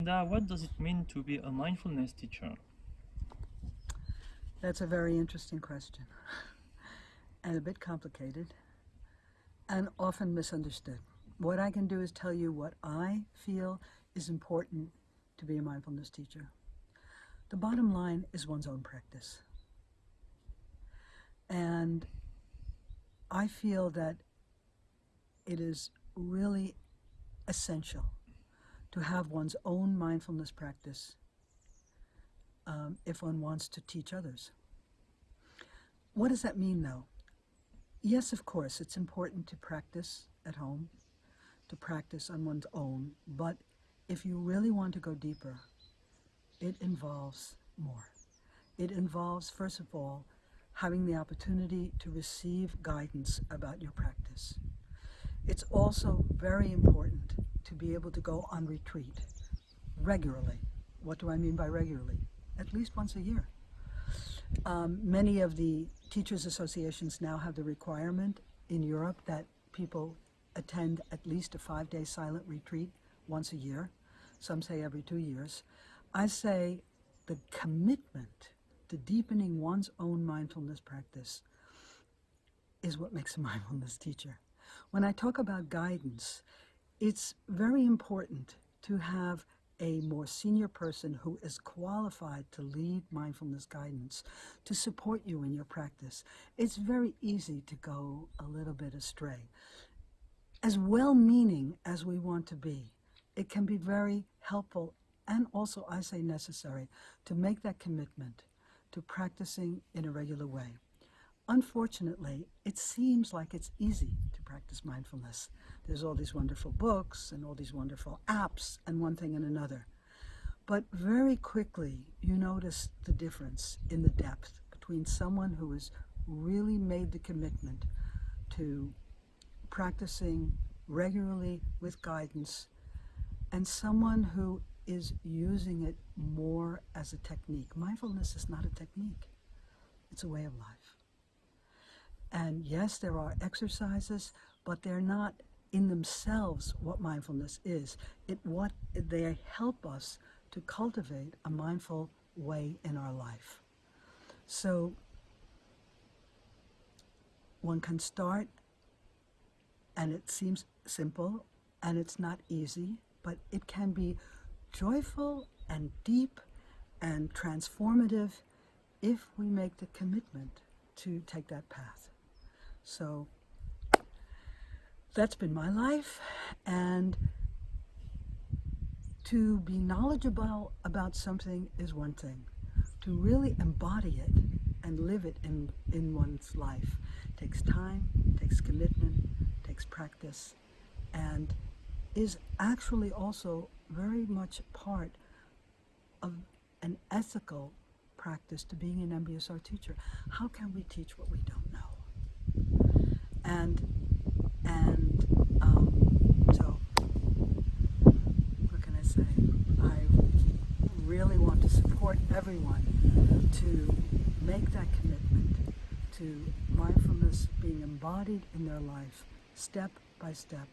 Linda, uh, what does it mean to be a mindfulness teacher? That's a very interesting question and a bit complicated and often misunderstood. What I can do is tell you what I feel is important to be a mindfulness teacher. The bottom line is one's own practice. And I feel that it is really essential to have one's own mindfulness practice um, if one wants to teach others. What does that mean though? Yes, of course, it's important to practice at home, to practice on one's own, but if you really want to go deeper, it involves more. It involves, first of all, having the opportunity to receive guidance about your practice. It's also very important be able to go on retreat regularly. What do I mean by regularly? At least once a year. Um, many of the teachers associations now have the requirement in Europe that people attend at least a five-day silent retreat once a year. Some say every two years. I say the commitment to deepening one's own mindfulness practice is what makes a mindfulness teacher. When I talk about guidance, it's very important to have a more senior person who is qualified to lead mindfulness guidance to support you in your practice. It's very easy to go a little bit astray. As well-meaning as we want to be, it can be very helpful and also, I say, necessary to make that commitment to practicing in a regular way. Unfortunately, it seems like it's easy to practice mindfulness. There's all these wonderful books and all these wonderful apps and one thing and another. But very quickly, you notice the difference in the depth between someone who has really made the commitment to practicing regularly with guidance and someone who is using it more as a technique. Mindfulness is not a technique. It's a way of life. And yes, there are exercises, but they're not in themselves what mindfulness is. It what they help us to cultivate a mindful way in our life. So one can start and it seems simple and it's not easy, but it can be joyful and deep and transformative if we make the commitment to take that path. So that's been my life and to be knowledgeable about something is one thing. To really embody it and live it in, in one's life takes time, takes commitment, takes practice, and is actually also very much part of an ethical practice to being an MBSR teacher. How can we teach what we don't know? And, and um, so, what can I say? I really want to support everyone to make that commitment to mindfulness being embodied in their life, step by step.